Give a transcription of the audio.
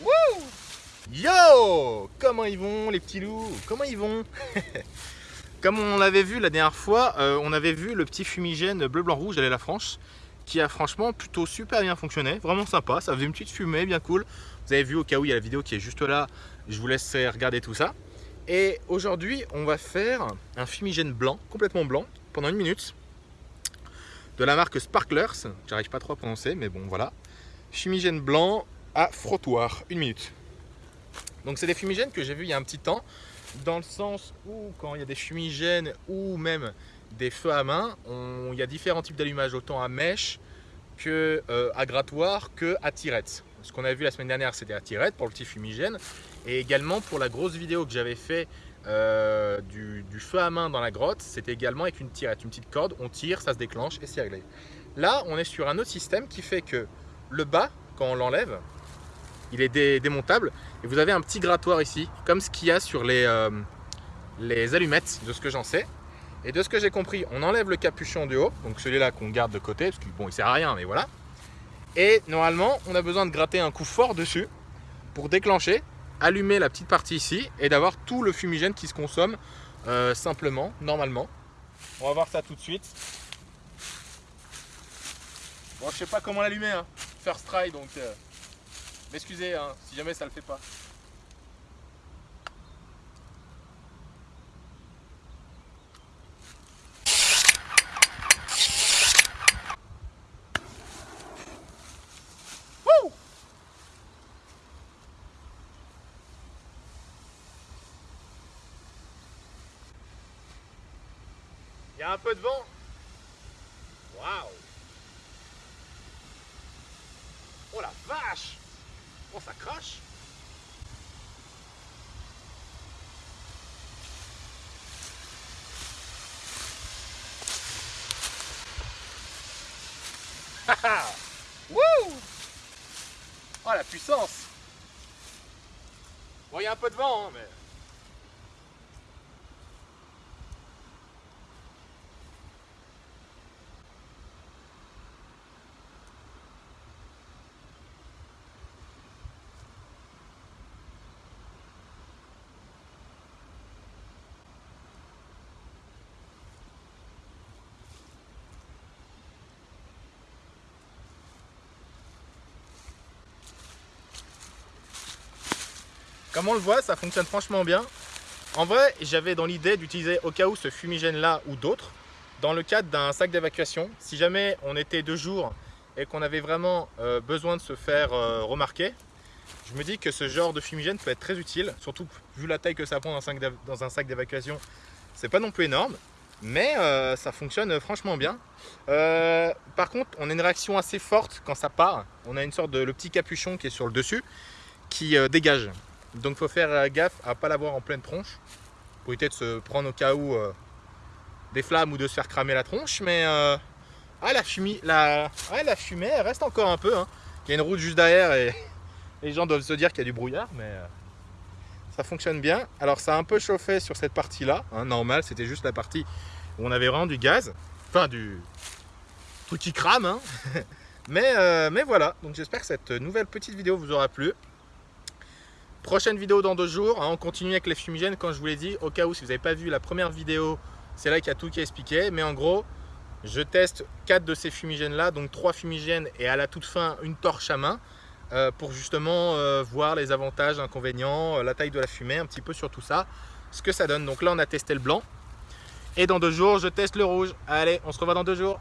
Wouh Yo Comment ils vont les petits loups? Comment ils vont? Comme on l'avait vu la dernière fois, euh, on avait vu le petit fumigène bleu, blanc, rouge d'aller la France qui a franchement plutôt super bien fonctionné, vraiment sympa, ça faisait une petite fumée bien cool. Vous avez vu au cas où il y a la vidéo qui est juste là, je vous laisse regarder tout ça. Et aujourd'hui, on va faire un fumigène blanc, complètement blanc, pendant une minute, de la marque Sparklers, j'arrive pas trop à prononcer, mais bon voilà. Fumigène blanc à frottoir, une minute. Donc c'est des fumigènes que j'ai vu il y a un petit temps, dans le sens où quand il y a des fumigènes ou même des feux à main, il y a différents types d'allumage, autant à mèche que euh, à grattoir que à tirette. Ce qu'on a vu la semaine dernière, c'était à tirette pour le petit fumigène et également pour la grosse vidéo que j'avais fait euh, du, feu à main dans la grotte, c'était également avec une tirette, une petite corde, on tire, ça se déclenche et c'est réglé. Là, on est sur un autre système qui fait que le bas, quand on l'enlève, il est démontable et vous avez un petit grattoir ici, comme ce qu'il y a sur les, euh, les allumettes, de ce que j'en sais. Et de ce que j'ai compris, on enlève le capuchon du haut, donc celui-là qu'on garde de côté, parce qu'il bon, il sert à rien, mais voilà. Et normalement, on a besoin de gratter un coup fort dessus pour déclencher, allumer la petite partie ici et d'avoir tout le fumigène qui se consomme euh, simplement, normalement. On va voir ça tout de suite. Bon, je sais pas comment l'allumer, hein. first try, donc euh, m'excusez hein, si jamais ça le fait pas. Il y a un peu de vent? Waouh Oh la vache Ça crache Wouh! Oh la puissance! Bon il y a un peu de vent hein, mais... Comme on le voit, ça fonctionne franchement bien. En vrai, j'avais dans l'idée d'utiliser au cas où ce fumigène là ou d'autres dans le cadre d'un sac d'évacuation. Si jamais on était deux jours et qu'on avait vraiment euh, besoin de se faire euh, remarquer, je me dis que ce genre de fumigène peut être très utile, surtout vu la taille que ça prend dans un sac d'évacuation. C'est pas non plus énorme, mais euh, ça fonctionne franchement bien. par contre, on a une réaction assez forte quand ça part. On a une sorte de le petit capuchon qui est sur le dessus qui dégage. Donc faut faire euh, gaffe à ne pas l'avoir en pleine tronche pour éviter de se prendre au cas où euh, des flammes ou de se faire cramer la tronche. Mais euh, ah, la, fumée, la, elle reste encore un peu. Hein. Il y a une route juste derrière et les gens doivent se dire qu'il y a du brouillard. Mais ça fonctionne bien. Alors ça a un peu chauffé sur cette partie-là. Hein, normal, c'était juste la partie où on avait vraiment du gaz. Enfin du truc qui crame. Hein. mais, mais voilà, donc j'espère que cette nouvelle petite vidéo vous aura plu. Prochaine vidéo dans deux jours, hein, on continue avec les fumigènes comme je vous l'ai dit, au cas où si vous n'avez pas vu la première vidéo, c'est là qu'il y a tout qui est expliqué, mais en gros, je teste quatre de ces fumigènes là, donc trois fumigènes et à la toute fin une torche à main, euh, pour justement euh, voir les avantages, inconvénients, euh, la taille de la fumée, un petit peu sur tout ça, ce que ça donne. Donc là on a testé le blanc, et dans deux jours je teste le rouge. Allez, on se revoit dans deux jours.